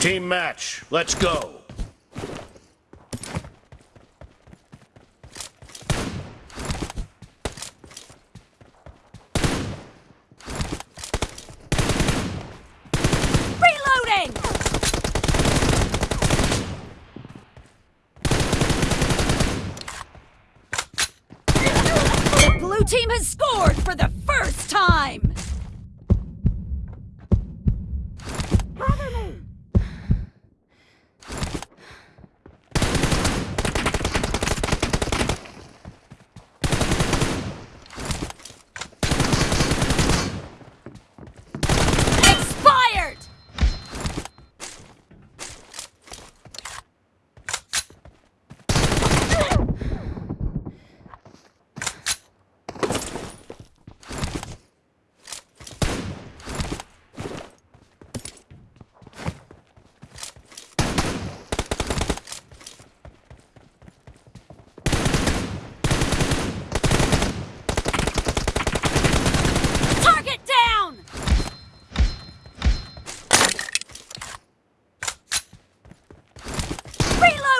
Team match, let's go. The blue team has scored for the first time!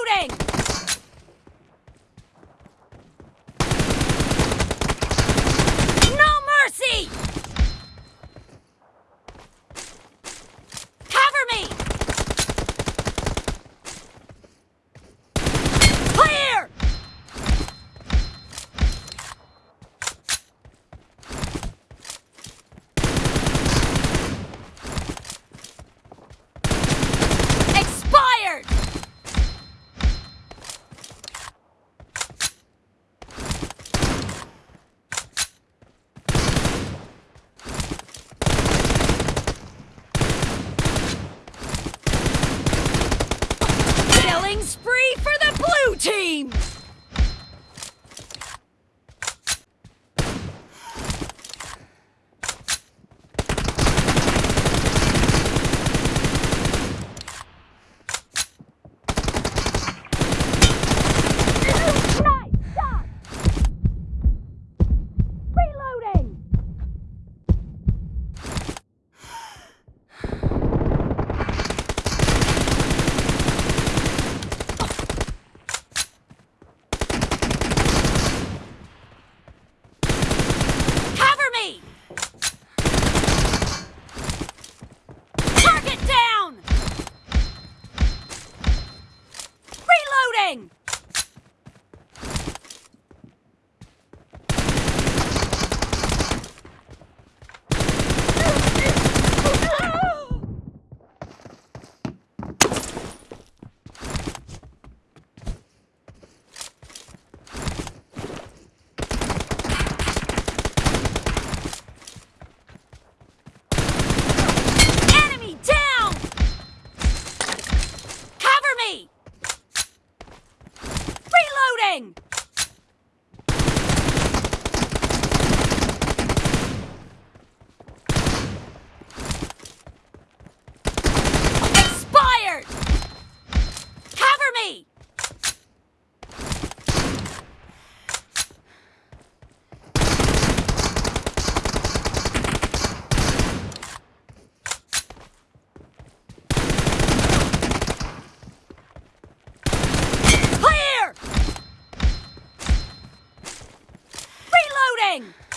Reloading! thing!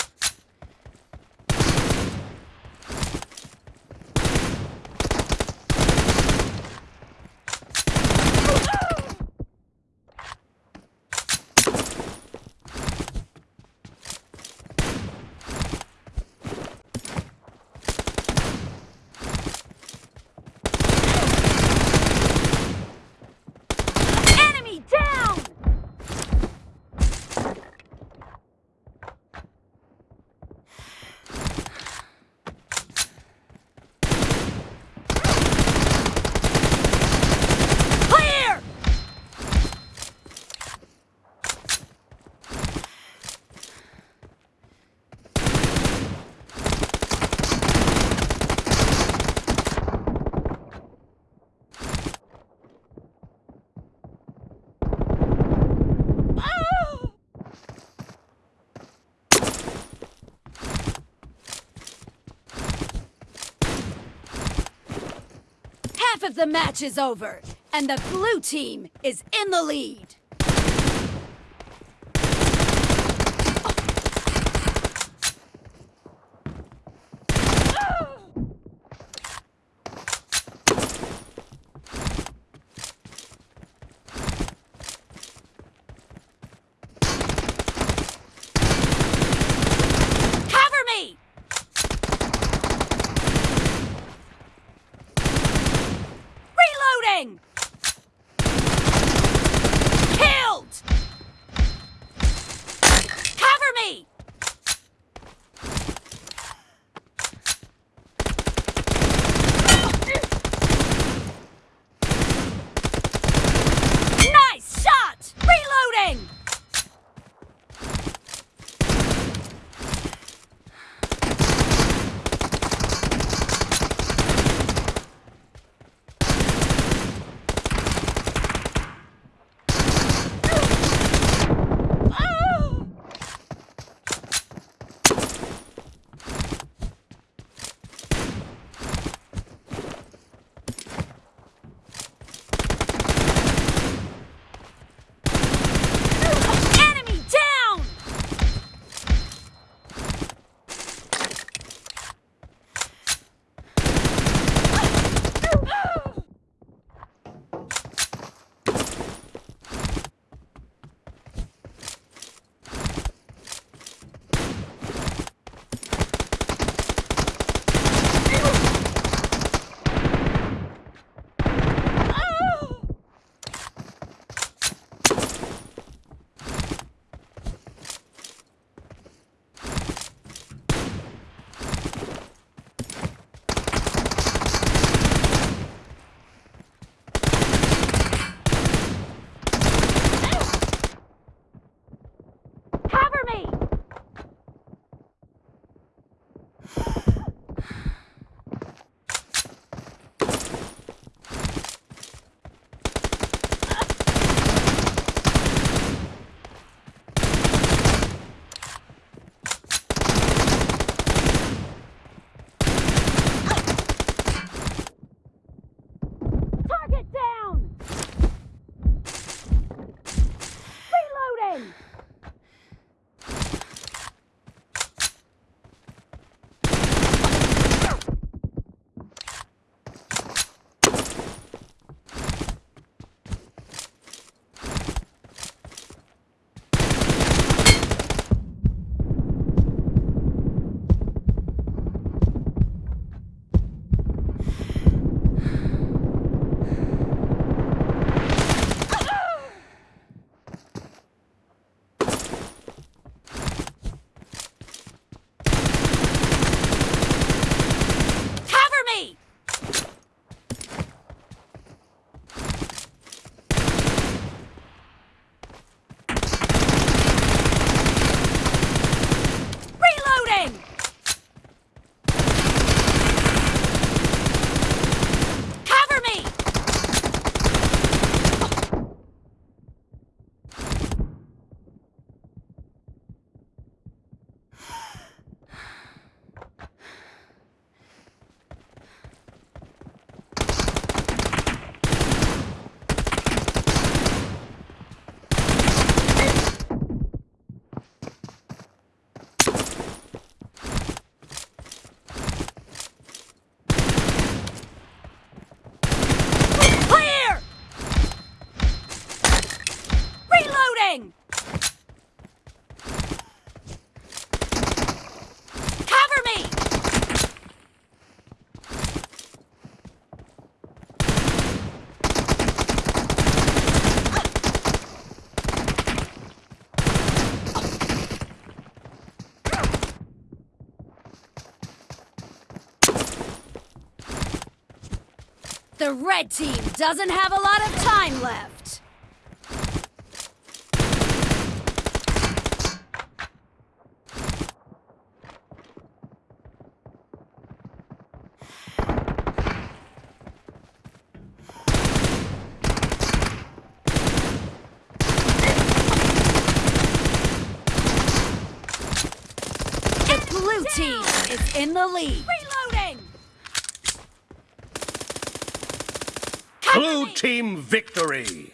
The match is over, and the blue team is in the lead. Red team doesn't have a lot of time left. The blue team is in the lead. Reloading! Blue team victory.